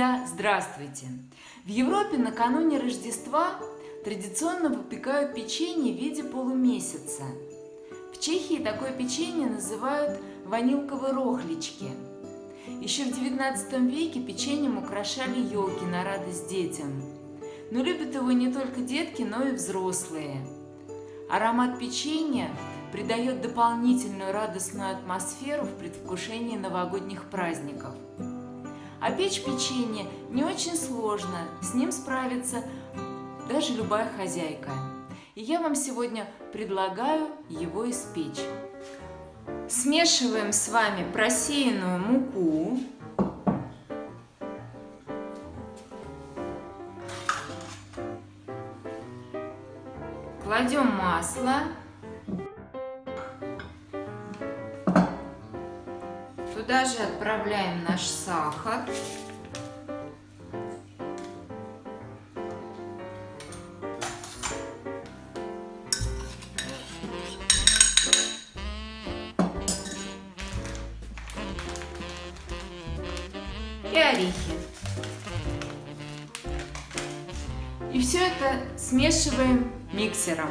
Друзья, здравствуйте! В Европе накануне Рождества традиционно выпекают печенье в виде полумесяца. В Чехии такое печенье называют ванилковые рохлички. Еще в 19 веке печеньем украшали елки на радость детям. Но любят его не только детки, но и взрослые. Аромат печенья придает дополнительную радостную атмосферу в предвкушении новогодних праздников. А печь печенье не очень сложно, с ним справится даже любая хозяйка. И я вам сегодня предлагаю его испечь. Смешиваем с вами просеянную муку, кладем масло, туда же отправляем наш сахар. И орехи. И все это смешиваем миксером.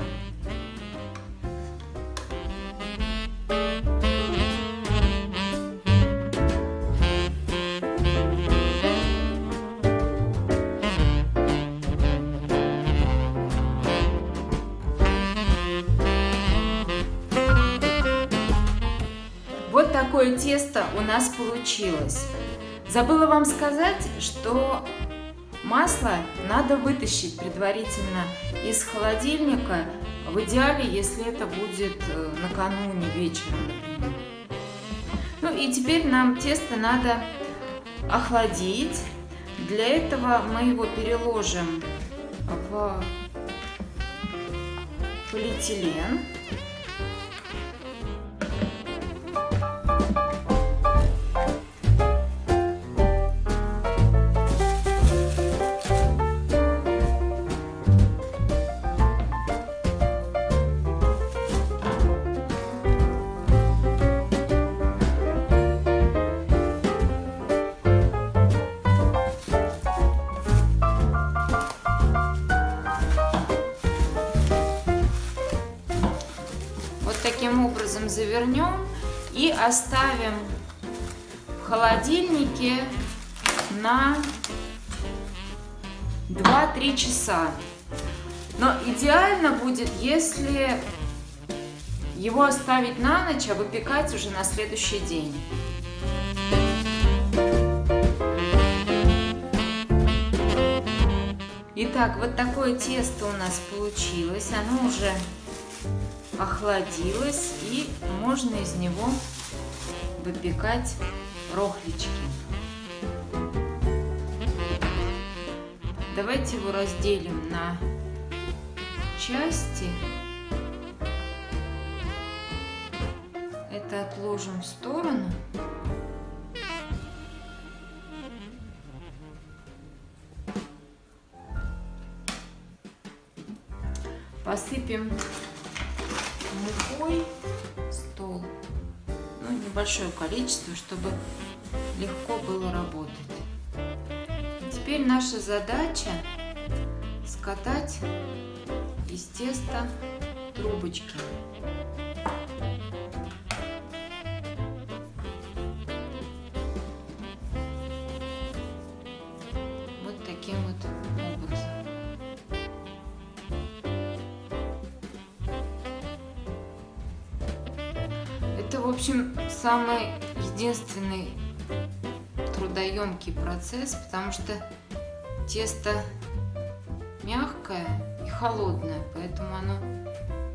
Вот такое тесто у нас получилось. Забыла вам сказать, что масло надо вытащить предварительно из холодильника, в идеале, если это будет э, накануне вечером. Ну и теперь нам тесто надо охладить. Для этого мы его переложим в полиэтилен. Таким образом завернем и оставим в холодильнике на 2-3 часа. Но идеально будет, если его оставить на ночь, а выпекать уже на следующий день. Итак, вот такое тесто у нас получилось. Оно уже охладилось и можно из него выпекать рохлички. Давайте его разделим на части. Это отложим в сторону. Посыпем мукой стол. Ну, небольшое количество, чтобы легко было работать. Теперь наша задача скатать из теста трубочки. В общем, самый единственный трудоемкий процесс, потому что тесто мягкое и холодное, поэтому оно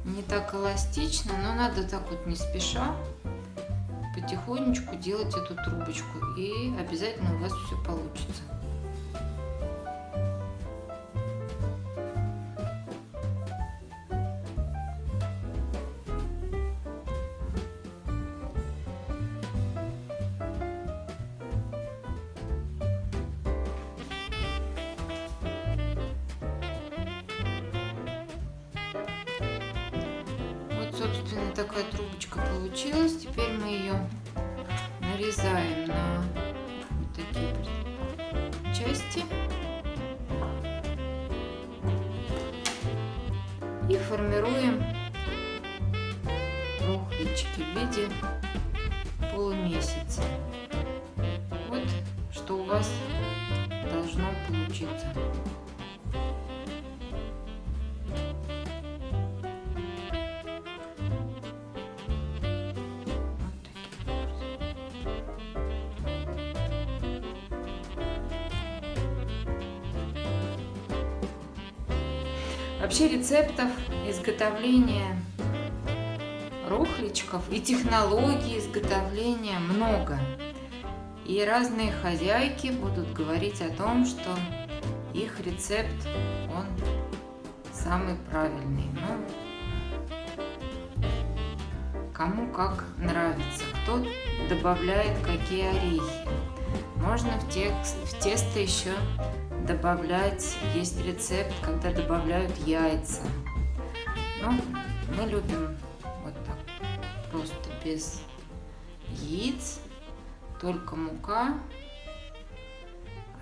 не так эластично, но надо так вот не спеша потихонечку делать эту трубочку, и обязательно у вас все получится. такая трубочка получилась. Теперь мы ее нарезаем на вот такие части. И формируем рухлички в виде полумесяца. Вот что у вас должно получиться. Вообще рецептов изготовления рухличков и технологий изготовления много. И разные хозяйки будут говорить о том, что их рецепт, он самый правильный. Ну, кому как нравится, кто добавляет какие орехи. Можно в, текст, в тесто еще добавлять, есть рецепт, когда добавляют яйца. Но мы любим вот так, просто без яиц, только мука,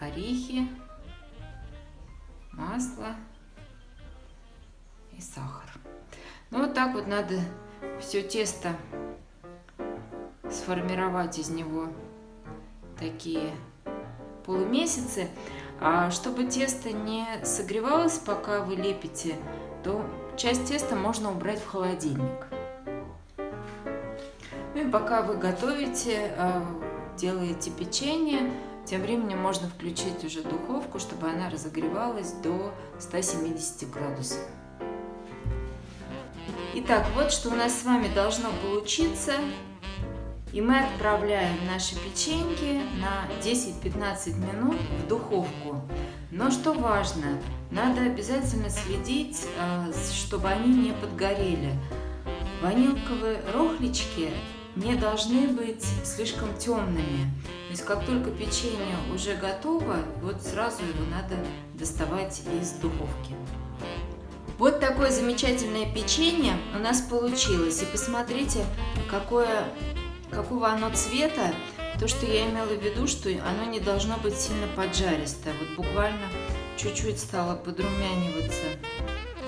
орехи, масло и сахар. Ну вот так вот надо все тесто сформировать из него такие полумесяцы. А чтобы тесто не согревалось, пока вы лепите, то часть теста можно убрать в холодильник. Ну и пока вы готовите, а, делаете печенье, тем временем можно включить уже духовку, чтобы она разогревалась до 170 градусов. Итак, вот что у нас с вами должно получиться. И мы отправляем наши печеньки на 10-15 минут в духовку. Но что важно, надо обязательно следить, э, чтобы они не подгорели. Ванилковые рохлички не должны быть слишком темными. То есть как только печенье уже готово, вот сразу его надо доставать из духовки. Вот такое замечательное печенье у нас получилось. И посмотрите, какое какого оно цвета, то, что я имела в виду, что оно не должно быть сильно поджаристое. Вот буквально чуть-чуть стала подрумяниваться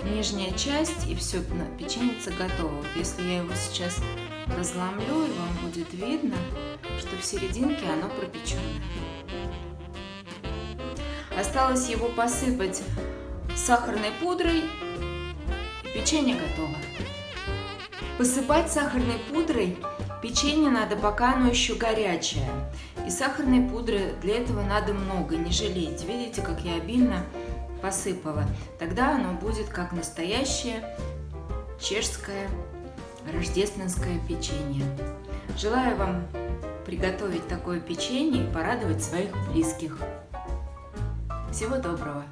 нижняя часть, и все, печеница готова. Вот если я его сейчас разломлю, и вам будет видно, что в серединке оно пропеченное. Осталось его посыпать сахарной пудрой, и печенье готово. Посыпать сахарной пудрой Печенье надо, пока оно еще горячее. И сахарной пудры для этого надо много, не жалейте. Видите, как я обильно посыпала. Тогда оно будет как настоящее чешское рождественское печенье. Желаю вам приготовить такое печенье и порадовать своих близких. Всего доброго!